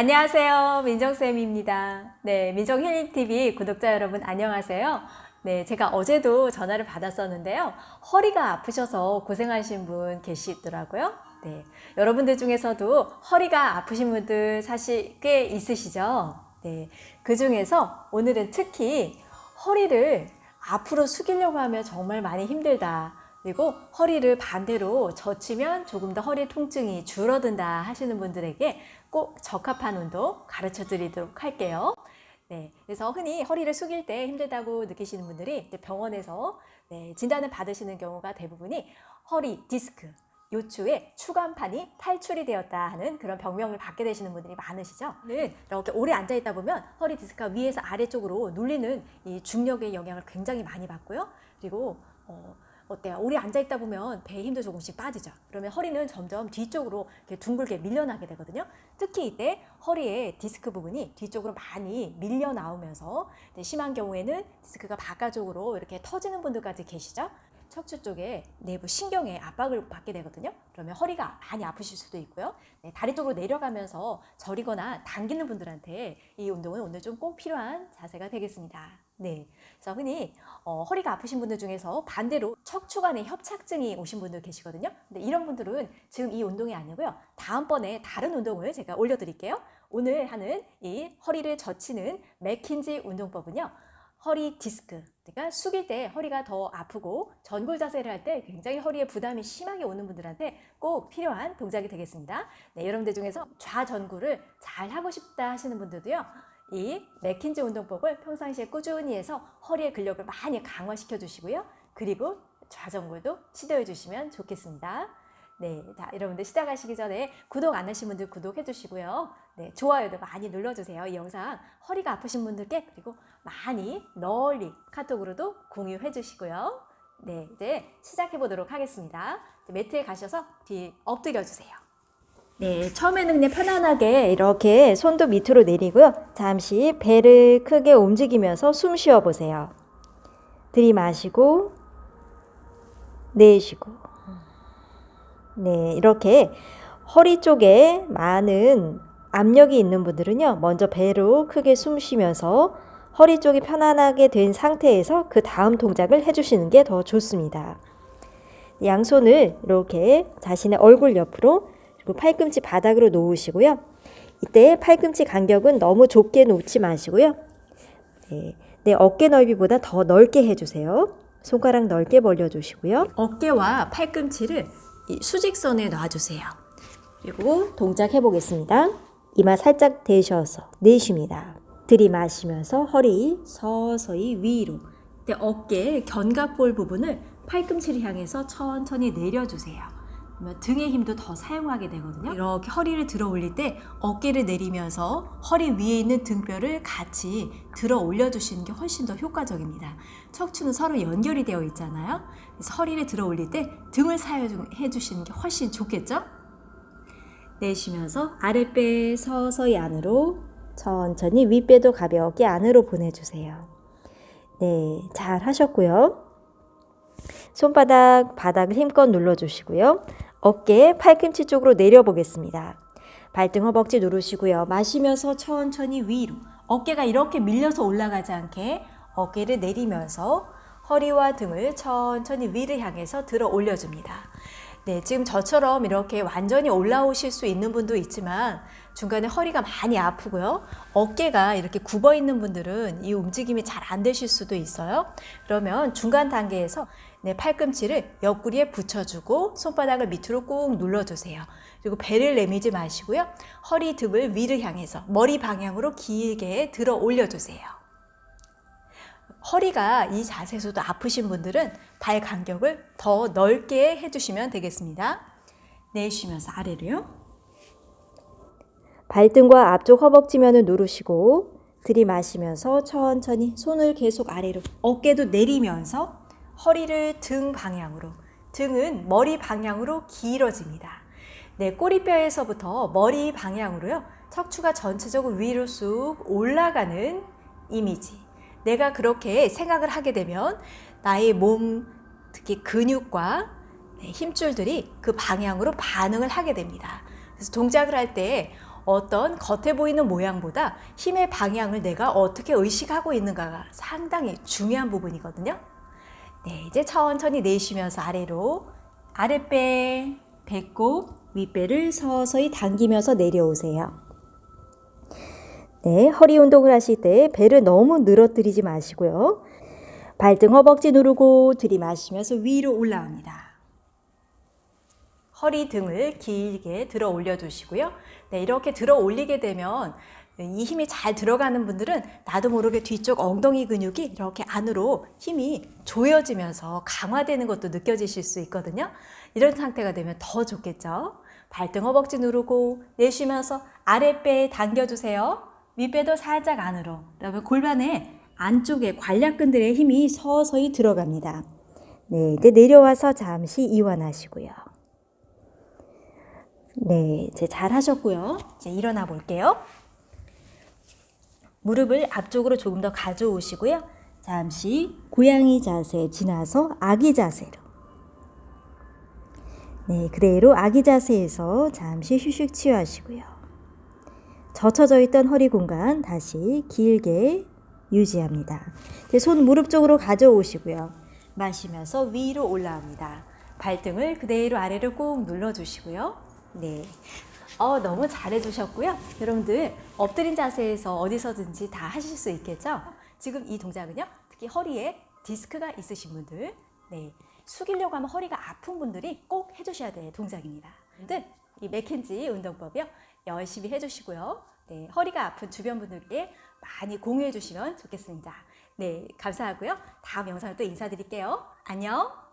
안녕하세요. 민정쌤입니다. 네, 민정힐링TV 구독자 여러분 안녕하세요. 네, 제가 어제도 전화를 받았었는데요. 허리가 아프셔서 고생하신 분 계시더라고요. 네, 여러분들 중에서도 허리가 아프신 분들 사실 꽤 있으시죠? 네, 그 중에서 오늘은 특히 허리를 앞으로 숙이려고 하면 정말 많이 힘들다. 그리고 허리를 반대로 젖히면 조금 더 허리 통증이 줄어든다 하시는 분들에게 꼭 적합한 운동 가르쳐 드리도록 할게요. 네, 그래서 흔히 허리를 숙일 때 힘들다고 느끼시는 분들이 병원에서 네, 진단을 받으시는 경우가 대부분이 허리 디스크, 요추에 추간판이 탈출이 되었다 하는 그런 병명을 받게 되시는 분들이 많으시죠. 네, 이렇게 오래 앉아 있다 보면 허리 디스크가 위에서 아래쪽으로 눌리는 이 중력의 영향을 굉장히 많이 받고요. 그리고 어, 어때요? 오래 앉아 있다 보면 배에 힘도 조금씩 빠지죠. 그러면 허리는 점점 뒤쪽으로 이렇게 둥글게 밀려나게 되거든요. 특히 이때 허리의 디스크 부분이 뒤쪽으로 많이 밀려 나오면서 심한 경우에는 디스크가 바깥쪽으로 이렇게 터지는 분들까지 계시죠. 척추 쪽에 내부 신경에 압박을 받게 되거든요. 그러면 허리가 많이 아프실 수도 있고요. 네, 다리 쪽으로 내려가면서 저리거나 당기는 분들한테 이 운동은 오늘 좀 꼭 필요한 자세가 되겠습니다. 네, 그래서 흔히 어, 허리가 아프신 분들 중에서 반대로 척추간에 협착증이 오신 분들 계시거든요. 근데 이런 분들은 지금 이 운동이 아니고요. 다음번에 다른 운동을 제가 올려드릴게요. 오늘 하는 이 허리를 젖히는 맥킨지 운동법은요. 허리 디스크, 그러니까 숙일 때 허리가 더 아프고 전골 자세를 할 때 굉장히 허리에 부담이 심하게 오는 분들한테 꼭 필요한 동작이 되겠습니다. 네, 여러분들 중에서 좌전구를 잘 하고 싶다 하시는 분들도요. 이 맥킨지 운동법을 평상시에 꾸준히 해서 허리의 근력을 많이 강화시켜 주시고요. 그리고 좌전골도 시도해 주시면 좋겠습니다. 네, 자 여러분들 시작하시기 전에 구독 안 하신 분들 구독해 주시고요. 네, 좋아요도 많이 눌러주세요. 이 영상 허리가 아프신 분들께 그리고 많이 널리 카톡으로도 공유해 주시고요. 네, 이제 시작해 보도록 하겠습니다. 매트에 가셔서 뒤 엎드려 주세요. 네, 처음에는 그냥 편안하게 이렇게 손도 밑으로 내리고요. 잠시 배를 크게 움직이면서 숨 쉬어 보세요. 들이마시고 내쉬고 네, 이렇게 허리 쪽에 많은 압력이 있는 분들은요. 먼저 배로 크게 숨 쉬면서 허리 쪽이 편안하게 된 상태에서 그 다음 동작을 해주시는 게 더 좋습니다. 양손을 이렇게 자신의 얼굴 옆으로 그리고 팔꿈치 바닥으로 놓으시고요. 이때 팔꿈치 간격은 너무 좁게 놓지 마시고요. 네, 내 어깨 넓이보다 더 넓게 해주세요. 손가락 넓게 벌려주시고요. 어깨와 팔꿈치를 수직선에 놔주세요. 그리고 동작 해보겠습니다. 이마 살짝 대셔서 내쉽니다. 들이마시면서 허리 서서히 위로 어깨 견갑골 부분을 팔꿈치를 향해서 천천히 내려주세요. 그러면 등의 힘도 더 사용하게 되거든요. 이렇게 허리를 들어 올릴 때 어깨를 내리면서 허리 위에 있는 등뼈를 같이 들어 올려 주시는 게 훨씬 더 효과적입니다. 척추는 서로 연결이 되어 있잖아요. 그래서 허리를 들어 올릴 때 등을 사용해 주시는 게 훨씬 좋겠죠? 내쉬면서 아랫배 서서히 안으로 천천히 윗배도 가볍게 안으로 보내주세요. 네, 잘 하셨고요. 손바닥 바닥을 힘껏 눌러주시고요. 어깨 팔꿈치 쪽으로 내려보겠습니다. 발등 허벅지 누르시고요. 마시면서 천천히 위로 어깨가 이렇게 밀려서 올라가지 않게 어깨를 내리면서 허리와 등을 천천히 위를 향해서 들어 올려줍니다. 네, 지금 저처럼 이렇게 완전히 올라오실 수 있는 분도 있지만 중간에 허리가 많이 아프고요. 어깨가 이렇게 굽어 있는 분들은 이 움직임이 잘 안 되실 수도 있어요. 그러면 중간 단계에서 네, 팔꿈치를 옆구리에 붙여주고 손바닥을 밑으로 꾹 눌러주세요. 그리고 배를 내미지 마시고요. 허리 등을 위를 향해서 머리 방향으로 길게 들어 올려주세요. 허리가 이 자세에서도 아프신 분들은 발 간격을 더 넓게 해주시면 되겠습니다. 내쉬면서 아래로요. 발등과 앞쪽 허벅지면을 누르시고 들이마시면서 천천히 손을 계속 아래로 어깨도 내리면서 허리를 등 방향으로 등은 머리 방향으로 길어집니다. 네, 꼬리뼈에서부터 머리 방향으로요. 척추가 전체적으로 위로 쑥 올라가는 이미지. 내가 그렇게 생각을 하게 되면 나의 몸, 특히 근육과 네, 힘줄들이 그 방향으로 반응을 하게 됩니다. 그래서 동작을 할 때 어떤 겉에 보이는 모양보다 힘의 방향을 내가 어떻게 의식하고 있는가가 상당히 중요한 부분이거든요. 네, 이제 천천히 내쉬면서 아래로 아랫배, 배꼽, 윗배를 서서히 당기면서 내려오세요. 네, 허리 운동을 하실 때 배를 너무 늘어뜨리지 마시고요. 발등 허벅지 누르고 들이마시면서 위로 올라옵니다. 허리 등을 길게 들어 올려주시고요. 네, 이렇게 들어 올리게 되면 이 힘이 잘 들어가는 분들은 나도 모르게 뒤쪽 엉덩이 근육이 이렇게 안으로 힘이 조여지면서 강화되는 것도 느껴지실 수 있거든요. 이런 상태가 되면 더 좋겠죠. 발등 허벅지 누르고 내쉬면서 아랫배에 당겨주세요. 윗배도 살짝 안으로. 그러면 골반의 안쪽에 관략근들의 힘이 서서히 들어갑니다. 네, 이제 내려와서 잠시 이완하시고요. 네, 이제 잘 하셨고요. 이제 일어나 볼게요. 무릎을 앞쪽으로 조금 더 가져오시고요. 잠시 고양이 자세 지나서 아기 자세로. 네, 그대로 아기 자세에서 잠시 휴식 취하시고요. 젖혀져 있던 허리 공간 다시 길게 유지합니다. 손 무릎 쪽으로 가져오시고요. 마시면서 위로 올라옵니다. 발등을 그대로 아래로 꾹 눌러주시고요. 네. 어, 너무 잘해주셨고요. 여러분들 엎드린 자세에서 어디서든지 다 하실 수 있겠죠? 지금 이 동작은요. 특히 허리에 디스크가 있으신 분들, 네. 숙이려고 하면 허리가 아픈 분들이 꼭 해주셔야 될 동작입니다. 근데 이 맥켄지 운동법이요. 열심히 해주시고요. 네, 허리가 아픈 주변 분들께 많이 공유해 주시면 좋겠습니다. 네, 감사하고요. 다음 영상을 또 인사드릴게요. 안녕!